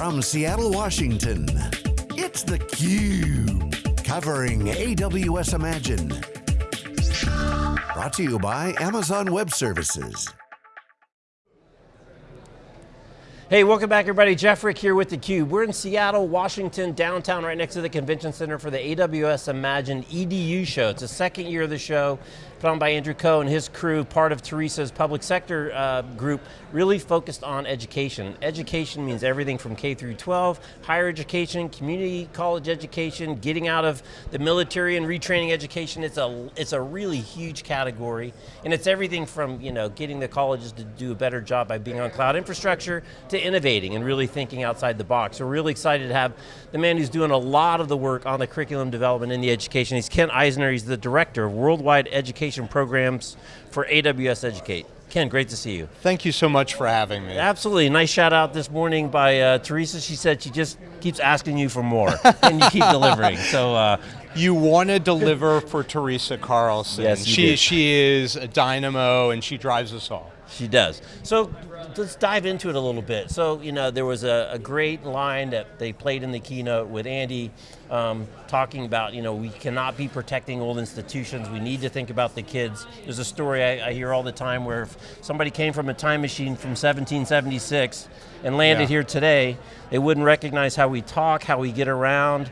From Seattle, Washington, it's theCUBE. Covering AWS Imagine. Brought to you by Amazon Web Services. Hey, welcome back everybody. Jeff Frick here with theCUBE. We're in Seattle, Washington, downtown, right next to the Convention Center for the AWS Imagine EDU show. It's the second year of the show, put on by Andrew Ko and his crew, part of Teresa's public sector uh, group, really focused on education. Education means everything from K through 12, higher education, community college education, getting out of the military and retraining education. It's a, it's a really huge category, and it's everything from you know, getting the colleges to do a better job by being on cloud infrastructure, to innovating and really thinking outside the box. We're really excited to have the man who's doing a lot of the work on the curriculum development in the education. He's Ken Eisner, he's the Director of Worldwide Education education programs for AWS Educate. Ken, great to see you. Thank you so much for having me. Absolutely, nice shout out this morning by uh, Teresa. She said she just keeps asking you for more, and you keep delivering. So uh, you want to deliver for Teresa Carlson. Yes, she did. she is a dynamo, and she drives us all. She does. So let's dive into it a little bit. So, you know, there was a, a great line that they played in the keynote with Andy um, talking about, you know, we cannot be protecting old institutions, we need to think about the kids. There's a story I, I hear all the time where if somebody came from a time machine from 1776 and landed Yeah. here today, they wouldn't recognize how we talk, how we get around,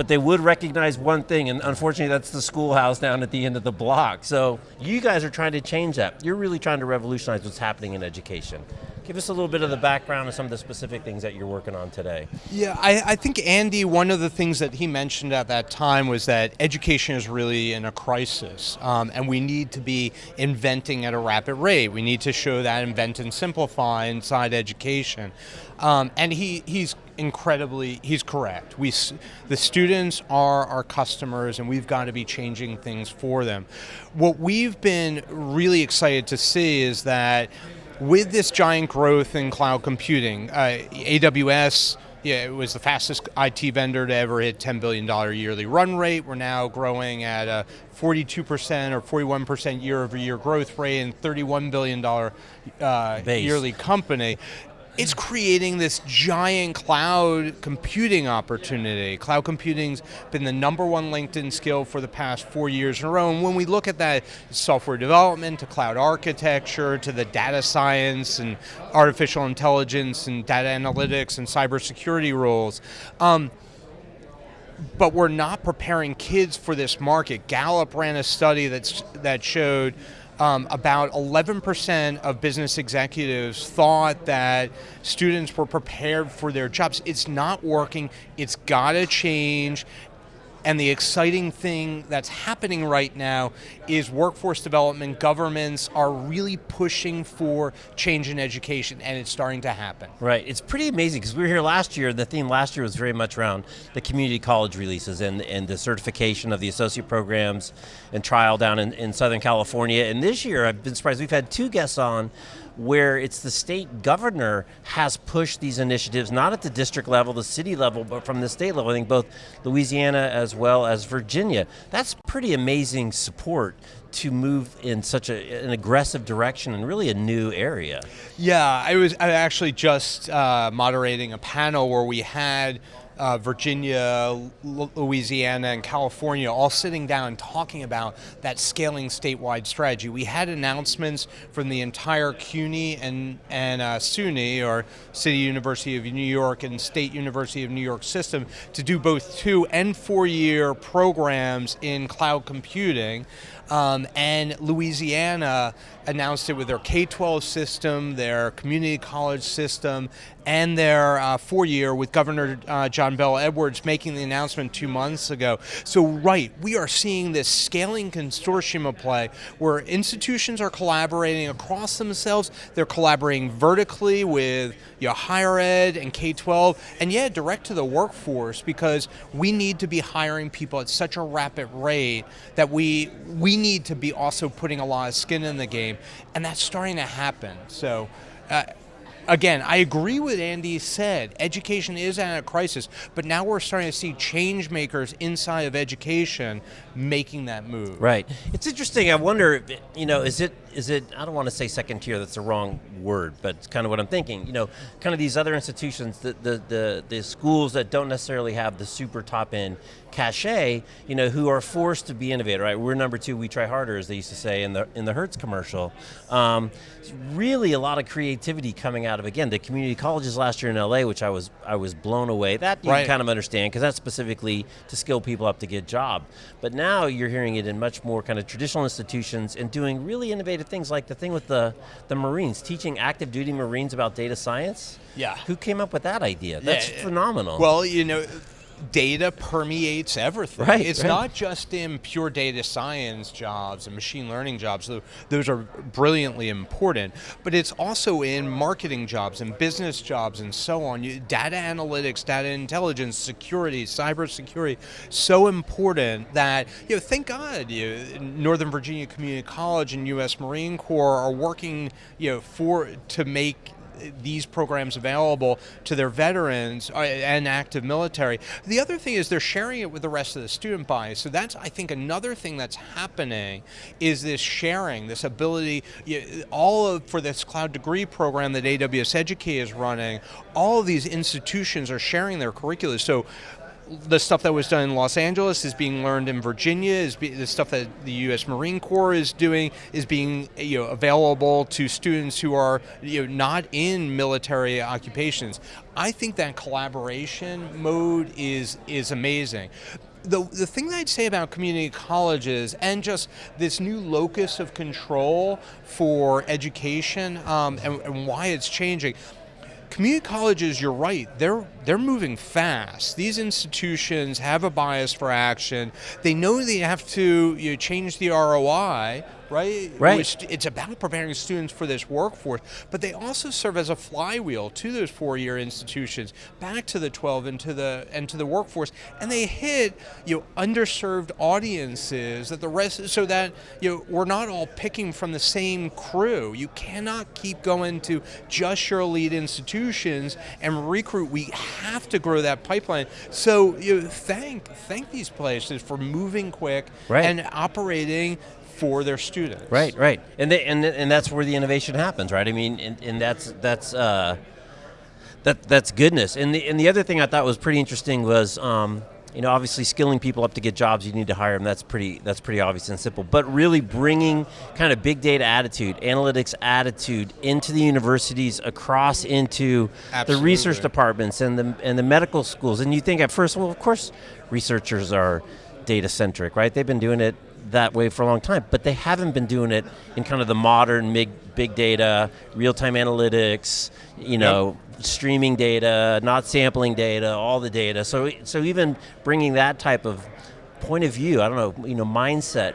but they would recognize one thing, and unfortunately that's the schoolhouse down at the end of the block. So you guys are trying to change that. You're really trying to revolutionize what's happening in education. Give us a little bit of the background of some of the specific things that you're working on today. Yeah, I, I think Andy, one of the things that he mentioned at that time was that education is really in a crisis, um, and we need to be inventing at a rapid rate. We need to show that invent and simplify inside education. Um, and he, he's incredibly, he's correct. We, the students are our customers and we've got to be changing things for them. What we've been really excited to see is that with this giant growth in cloud computing, uh, AWS, yeah, it was the fastest IT vendor to ever hit $10 billion yearly run rate. We're now growing at a 42% or 41% year over year growth rate and $31 billion uh, yearly company. It's creating this giant cloud computing opportunity. Cloud computing's been the number one LinkedIn skill for the past four years in a row. And when we look at that software development to cloud architecture to the data science and artificial intelligence and data analytics and cybersecurity roles, um, but we're not preparing kids for this market. Gallup ran a study that's, that showed um, about 11% of business executives thought that students were prepared for their jobs. It's not working, it's got to change. And the exciting thing that's happening right now is workforce development, governments are really pushing for change in education, and it's starting to happen. Right, it's pretty amazing because we were here last year, the theme last year was very much around the community college releases and, and the certification of the associate programs and trial down in, in Southern California. And this year, I've been surprised, we've had two guests on where it's the state governor has pushed these initiatives, not at the district level, the city level, but from the state level. I think both Louisiana as well as Virginia. That's pretty amazing support to move in such a, an aggressive direction and really a new area. Yeah, I was I actually just uh, moderating a panel where we had uh, Virginia, L- Louisiana, and California all sitting down talking about that scaling statewide strategy. We had announcements from the entire CUNY and, and uh, SUNY, or City University of New York and State University of New York system, to do both two and four year programs in cloud computing. Um, and Louisiana announced it with their K-12 system, their community college system, and their uh, four-year with Governor uh, John Bell Edwards making the announcement two months ago. So right, we are seeing this scaling consortium of play where institutions are collaborating across themselves. They're collaborating vertically with know, higher ed and K-12, and yeah, direct to the workforce because we need to be hiring people at such a rapid rate that we we need to be also putting a lot of skin in the game, and that's starting to happen. So. Uh, again, I agree with Andy said. Education is at a crisis, but now we're starting to see change makers inside of education making that move. Right. It's interesting. I wonder, if you know, is it is it? I don't want to say second tier. That's the wrong word, but it's kind of what I'm thinking. You know, kind of these other institutions, the the the, the schools that don't necessarily have the super top end cachet, you know, who are forced to be innovative. Right. We're number two. We try harder, as they used to say in the in the Hertz commercial. Um, really, a lot of creativity coming out of again the community colleges last year in LA, which I was I was blown away. That you right. kind of understand because that's specifically to skill people up to get job. But now you're hearing it in much more kind of traditional institutions and doing really innovative things like the thing with the, the Marines, teaching active duty Marines about data science. Yeah. Who came up with that idea? That's Yeah. phenomenal. Well, you know, data permeates everything. Right, It's right. not just in pure data science jobs and machine learning jobs. tho- Those are brilliantly important, but it's also in marketing jobs and business jobs and so on. You, data analytics, data intelligence, security, cybersecurity, so important that you know. Thank God, you Northern Virginia Community College and U.S. Marine Corps are working, you know, for to make these programs available to their veterans uh, and active military. The other thing is they're sharing it with the rest of the student body. So that's, I think, another thing that's happening is this sharing, this ability, all of, for this cloud degree program that AWS Educate is running, all of these institutions are sharing their curricula. So the stuff that was done in Los Angeles is being learned in Virginia. Is be, the stuff that the U.S. Marine Corps is doing is being you know available to students who are you know not in military occupations. I think that collaboration mode is is amazing. The, the thing that I'd say about community colleges and just this new locus of control for education um, and, and why it's changing, community colleges you're right. They're they're moving fast. These institutions have a bias for action. They know they have to you know, change the roi right Right. Which it's about preparing students for this workforce but they also serve as a flywheel to those four-year institutions back to the 12 and to the and to the workforce and they hit you know underserved audiences that the rest so that you know we're not all picking from the same crew you cannot keep going to just your elite institutions and recruit we have to grow that pipeline so you know, thank thank these places for moving quick Right. and operating for their students Right, right, and they, and and that's where the innovation happens, right? I mean, and, and that's that's uh, that that's goodness. And the and the other thing I thought was pretty interesting was, um, you know, obviously skilling people up to get jobs, you need to hire them. That's pretty that's pretty obvious and simple. But really bringing kind of big data attitude, analytics attitude into the universities, across into the research departments and the and the medical schools. And you think at first, well, of course, researchers are data centric, right? They've been doing it that way for a long time, but they haven't been doing it in kind of the modern big big data, real time analytics, you know, streaming data, not sampling data, all the data. So so even bringing that type of point of view, I don't know, you know, mindset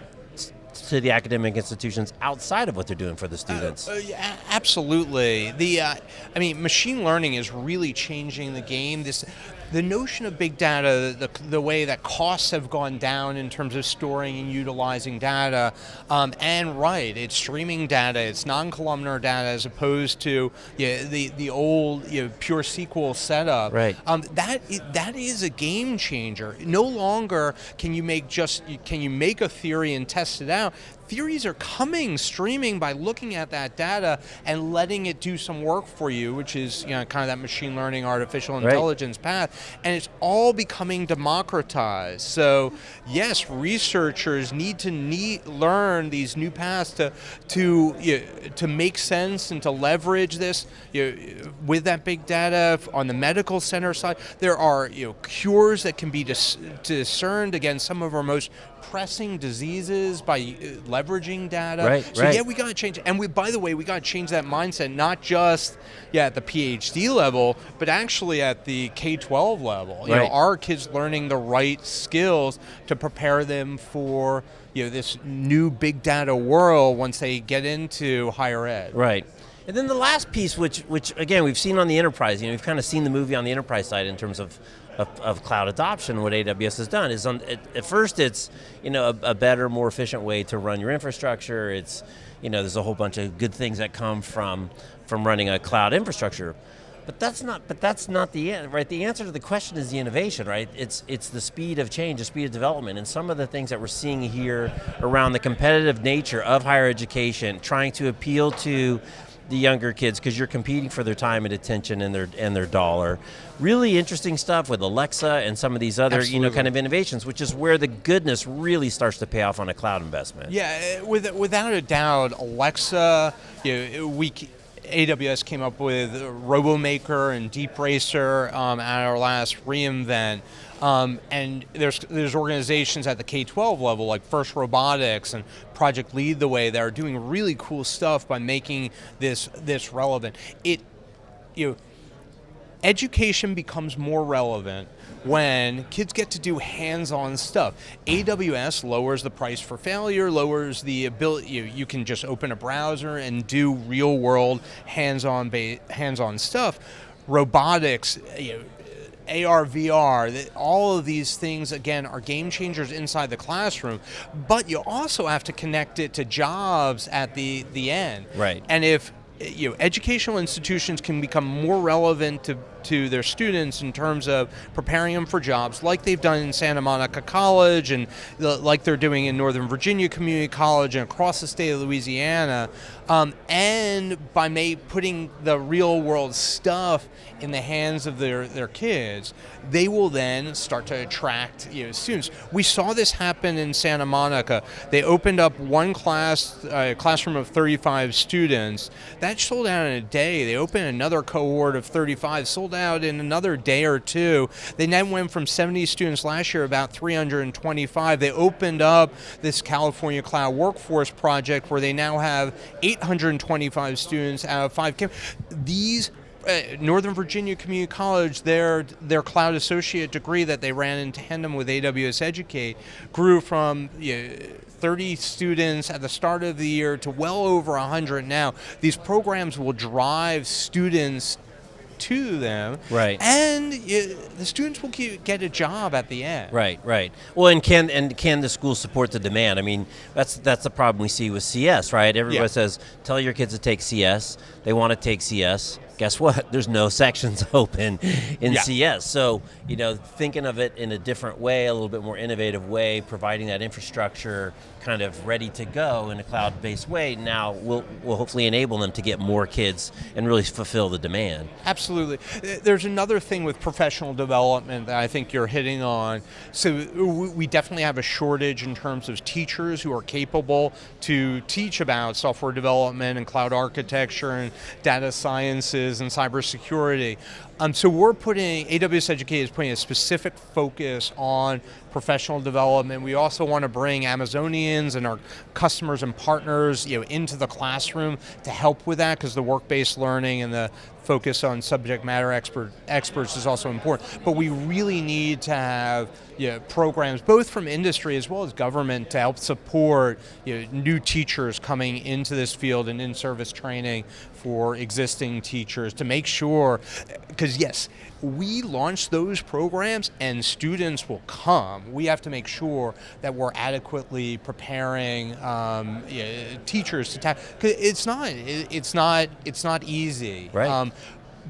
to the academic institutions outside of what they're doing for the students. Uh, yeah, absolutely. The, uh, I mean, machine learning is really changing the game. This, the notion of big data, the, the way that costs have gone down in terms of storing and utilizing data, um, and right, it's streaming data, it's non-columnar data as opposed to yeah, the the old you know, pure SQL setup. Right. Um, that that is a game changer. No longer can you make just can you make a theory and test it out. Theories are coming streaming by looking at that data and letting it do some work for you, which is you know kind of that machine learning, artificial Right. intelligence path, and it's all becoming democratized. So yes, researchers need to need learn these new paths to to you know, to make sense and to leverage this you know, with that big data on the medical center side. There are you know cures that can be dis- discerned against some of our most pressing diseases by uh, leveraging data. Right, so right. yeah, we got to change. And we, by the way, we got to change that mindset, not just yeah at the PhD level, but actually at the K-12 level. You know, are kids learning the right skills to prepare them for you know this new big data world once they get into higher ed? Right. And then the last piece, which, which again we've seen on the enterprise, you know, we've kind of seen the movie on the enterprise side in terms of, of, of cloud adoption. What AWS has done is, on, at, at first, it's you know a, a better, more efficient way to run your infrastructure. It's you know there's a whole bunch of good things that come from from running a cloud infrastructure. But that's not. But that's not the end, right? The answer to the question is the innovation, right? It's it's the speed of change, the speed of development, and some of the things that we're seeing here around the competitive nature of higher education, trying to appeal to the younger kids because you're competing for their time and attention and their and their dollar. Really interesting stuff with Alexa and some of these other Absolutely. you know kind of innovations, which is where the goodness really starts to pay off on a cloud investment. Yeah, eh, with, without a doubt, Alexa, you know, we, AWS came up with RoboMaker and Deep Racer um, at our last reInvent. Um, and there's there's organizations at the K-12 level like First Robotics and Project Lead the Way that are doing really cool stuff by making this this relevant. It you know, education becomes more relevant when kids get to do hands-on stuff. AWS lowers the price for failure, lowers the ability, you, you can just open a browser and do real world hands-on hands-on stuff. Robotics, you know, AR, VR, that all of these things, again, are game changers inside the classroom, but you also have to connect it to jobs at the, the end. Right. And if you know, educational institutions can become more relevant to to their students in terms of preparing them for jobs, like they've done in Santa Monica College and like they're doing in Northern Virginia Community College and across the state of Louisiana, um, and by may, putting the real world stuff in the hands of their, their kids, they will then start to attract you know, students. We saw this happen in Santa Monica. They opened up one class, a uh, classroom of 35 students. That sold out in a day. They opened another cohort of 35, sold out in another day or two. They then went from 70 students last year, about 325. They opened up this California Cloud Workforce Project where they now have 825 students out of five. These uh, Northern Virginia Community College, their their cloud associate degree that they ran in tandem with AWS Educate grew from you know, 30 students at the start of the year to well over 100 now. These programs will drive students to them. Right. And the students will get a job at the end. Right, right. Well, and can and can the school support the demand? I mean, that's that's the problem we see with CS, right? Everybody yeah. says, tell your kids to take CS. They want to take CS guess what? There's no sections open in yeah. CS. So, you know, thinking of it in a different way, a little bit more innovative way, providing that infrastructure kind of ready to go in a cloud-based way, now will will hopefully enable them to get more kids and really fulfill the demand. Absolutely. There's another thing with professional development that I think you're hitting on. So we definitely have a shortage in terms of teachers who are capable to teach about software development and cloud architecture and data sciences and cybersecurity. Um, so we're putting, AWS Educate is putting a specific focus on professional development. We also want to bring Amazonians and our customers and partners you know, into the classroom to help with that because the work-based learning and the focus on subject matter expert, experts is also important. But we really need to have you know, programs, both from industry as well as government, to help support you know, new teachers coming into this field and in-service training for existing teachers to make sure, because yes, we launch those programs and students will come. We have to make sure that we're adequately preparing um, teachers to tackle. It's not. It's not. It's not easy. Right. Um,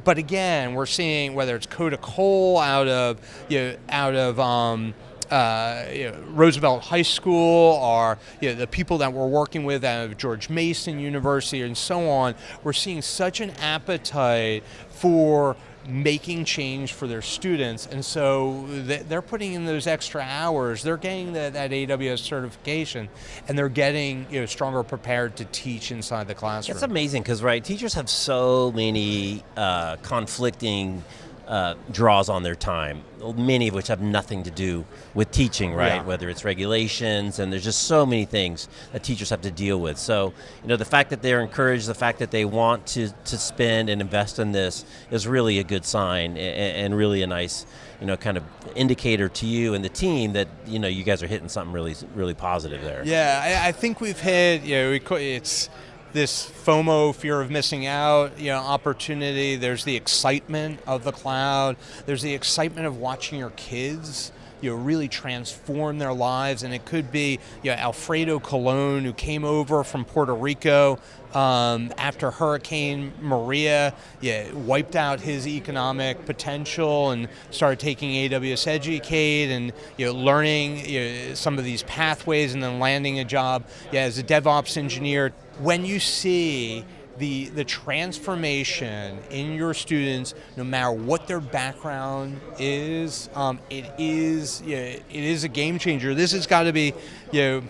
but again, we're seeing whether it's Coda Cole out of you know, out of um, uh, you know, Roosevelt High School or you know, the people that we're working with at George Mason University and so on, we're seeing such an appetite for making change for their students. And so they're putting in those extra hours. They're getting that, that aws certification and they're getting you know stronger prepared to teach inside the classroom. It's amazing because right teachers have so many uh, conflicting uh, draws on their time, many of which have nothing to do with teaching, right? Yeah. Whether it's regulations, and there's just so many things that teachers have to deal with. So, you know, the fact that they're encouraged, the fact that they want to, to spend and invest in this is really a good sign and, and really a nice, you know, kind of indicator to you and the team that, you know, you guys are hitting something really, really positive there. Yeah, I, I think we've hit, you know, it's, this FOMO, fear of missing out, you know, opportunity. There's the excitement of the cloud. There's the excitement of watching your kids you know, really transform their lives. And it could be you know, Alfredo Colon, who came over from Puerto Rico um, after Hurricane Maria, yeah, wiped out his economic potential and started taking AWS Educate and you know, learning you know, some of these pathways and then landing a job yeah, as a DevOps engineer. When you see the the transformation in your students, no matter what their background is, um, it is yeah, it is a game changer. This has got to be, you know.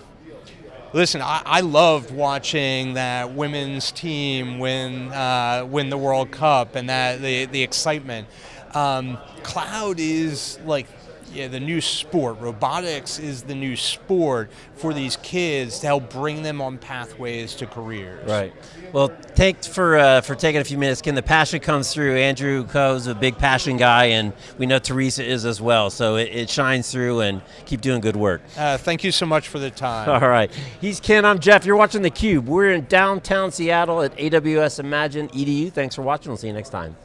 Listen, I, I, loved watching that women's team win uh, win the World Cup and that the the excitement. Um, cloud is like yeah, the new sport. Robotics is the new sport for these kids to help bring them on pathways to careers. Right. Well, thanks for uh, for taking a few minutes. Ken, the passion comes through. Andrew Ko's a big passion guy, and we know Teresa is as well. So it, it shines through, and keep doing good work. Uh, thank you so much for the time. All right. He's Ken. I'm Jeff. You're watching theCUBE. We're in downtown Seattle at AWS Imagine EDU. Thanks for watching. We'll see you next time.